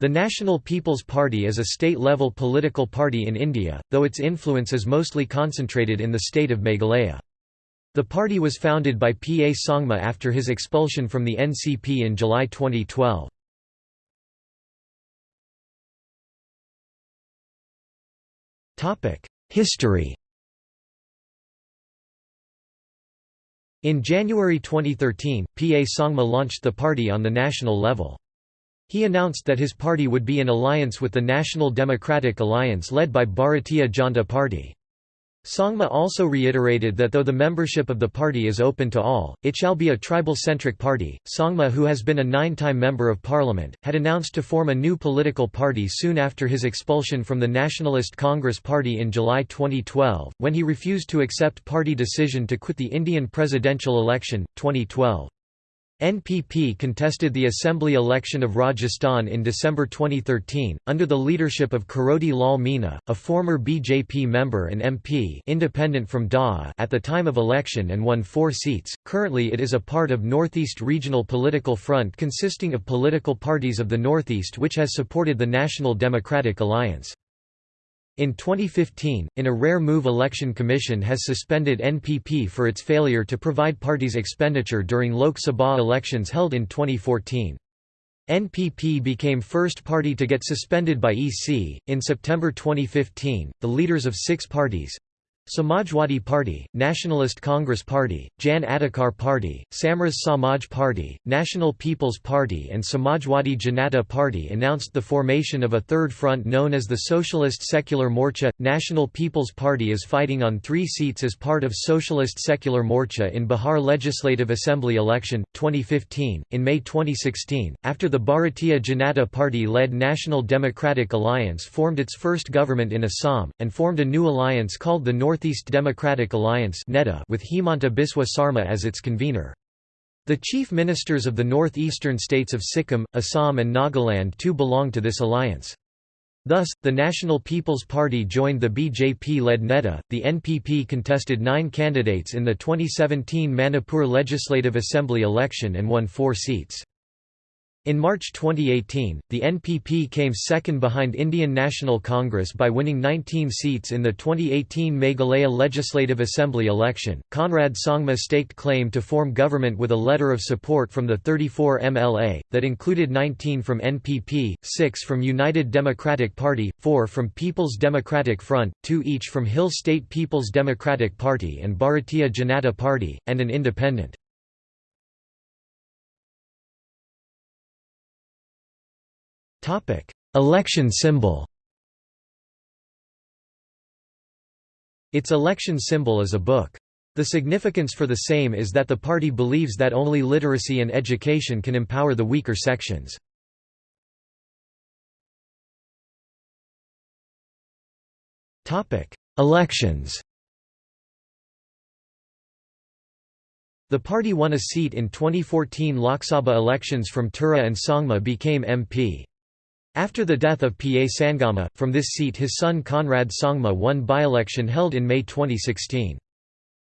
The National People's Party is a state-level political party in India, though its influence is mostly concentrated in the state of Meghalaya. The party was founded by P. A. Sangma after his expulsion from the NCP in July 2012. History In January 2013, P. A. Sangma launched the party on the national level. He announced that his party would be in alliance with the National Democratic Alliance led by Bharatiya Janata Party. Sangma also reiterated that though the membership of the party is open to all, it shall be a tribal-centric party. Sangma who has been a nine-time member of parliament, had announced to form a new political party soon after his expulsion from the Nationalist Congress Party in July 2012, when he refused to accept party decision to quit the Indian presidential election, 2012. NPP contested the assembly election of Rajasthan in December 2013, under the leadership of Kirodi Lal Meena, a former BJP member and MP independent from Dausa at the time of election and won four seats. Currently it is a part of Northeast Regional Political Front consisting of political parties of the Northeast which has supported the National Democratic Alliance. In 2015, in a rare move Election Commission has suspended NPP for its failure to provide party's expenditure during Lok Sabha elections held in 2014. NPP became first party to get suspended by EC. In September 2015, the leaders of six parties Samajwadi Party, Nationalist Congress Party, Jan Adhikar Party, Samras Samaj Party, National People's Party and Samajwadi Janata Party announced the formation of a third front known as the Socialist Secular Morcha. National People's Party is fighting on three seats as part of Socialist Secular Morcha in Bihar Legislative Assembly election, 2015. In May 2016, after the Bharatiya Janata Party-led National Democratic Alliance formed its first government in Assam, and formed a new alliance called the North Northeast Democratic Alliance with Himanta Biswa Sarma as its convener. The chief ministers of the northeastern states of Sikkim, Assam and Nagaland too belong to this alliance. Thus, the National People's Party joined the BJP-led NEDA. The NPP contested nine candidates in the 2017 Manipur Legislative Assembly election and won four seats. In March 2018, the NPP came second behind Indian National Congress by winning 19 seats in the 2018 Meghalaya Legislative Assembly election. Conrad Sangma staked claim to form government with a letter of support from the 34 MLA, that included 19 from NPP, 6 from United Democratic Party, 4 from People's Democratic Front, 2 each from Hill State People's Democratic Party and Bharatiya Janata Party, and an independent. Election symbol Its election symbol is a book. The significance for the same is that the party believes that only literacy and education can empower the weaker sections. Elections The party won a seat in 2014 Lok Sabha elections from Tura and Sangma became MP. After the death of P. A. Sangma, from this seat his son Conrad Sangma won by-election held in May 2016.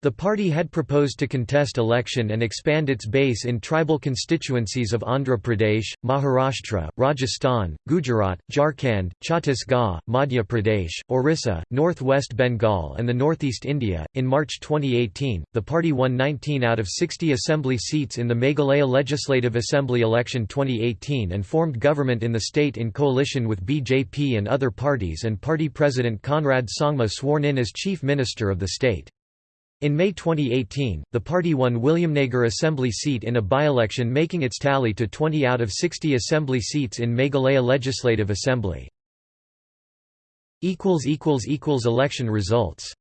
The party had proposed to contest election and expand its base in tribal constituencies of Andhra Pradesh, Maharashtra, Rajasthan, Gujarat, Jharkhand, Chhattisgarh, Madhya Pradesh, Orissa, northwest Bengal, and the northeast India. In March 2018, the party won 19 out of 60 assembly seats in the Meghalaya Legislative Assembly election 2018 and formed government in the state in coalition with BJP and other parties, and party president Conrad Sangma sworn in as chief minister of the state. In May 2018, the party won Williamnagar assembly seat in a by-election making its tally to 20 out of 60 assembly seats in Meghalaya Legislative Assembly. Election results